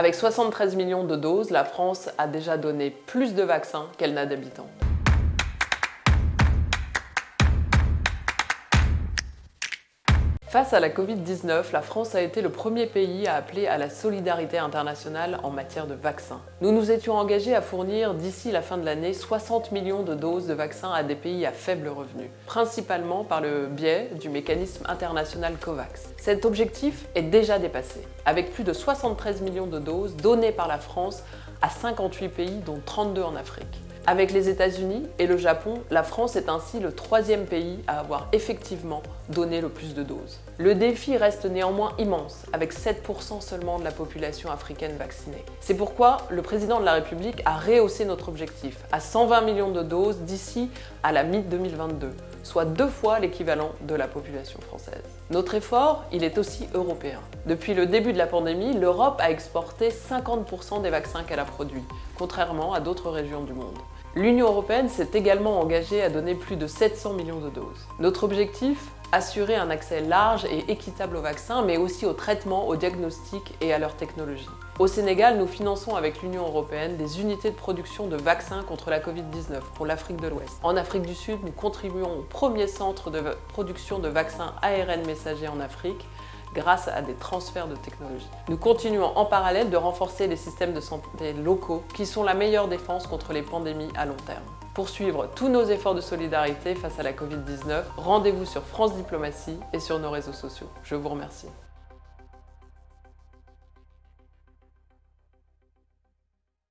Avec 73 millions de doses, la France a déjà donné plus de vaccins qu'elle n'a d'habitants. Face à la Covid-19, la France a été le premier pays à appeler à la solidarité internationale en matière de vaccins. Nous nous étions engagés à fournir d'ici la fin de l'année 60 millions de doses de vaccins à des pays à faible revenu, principalement par le biais du mécanisme international COVAX. Cet objectif est déjà dépassé, avec plus de 73 millions de doses données par la France à 58 pays, dont 32 en Afrique. Avec les États-Unis et le Japon, la France est ainsi le troisième pays à avoir effectivement donné le plus de doses. Le défi reste néanmoins immense, avec 7% seulement de la population africaine vaccinée. C'est pourquoi le président de la République a rehaussé notre objectif à 120 millions de doses d'ici à la mi-2022, soit deux fois l'équivalent de la population française. Notre effort, il est aussi européen. Depuis le début de la pandémie, l'Europe a exporté 50% des vaccins qu'elle a produits, contrairement à d'autres régions du monde. L'Union européenne s'est également engagée à donner plus de 700 millions de doses. Notre objectif Assurer un accès large et équitable aux vaccins, mais aussi aux traitements, aux diagnostics et à leurs technologies. Au Sénégal, nous finançons avec l'Union européenne des unités de production de vaccins contre la Covid-19 pour l'Afrique de l'Ouest. En Afrique du Sud, nous contribuons au premier centre de production de vaccins ARN messagers en Afrique grâce à des transferts de technologie. Nous continuons en parallèle de renforcer les systèmes de santé locaux qui sont la meilleure défense contre les pandémies à long terme. Pour suivre tous nos efforts de solidarité face à la Covid-19, rendez-vous sur France Diplomatie et sur nos réseaux sociaux. Je vous remercie.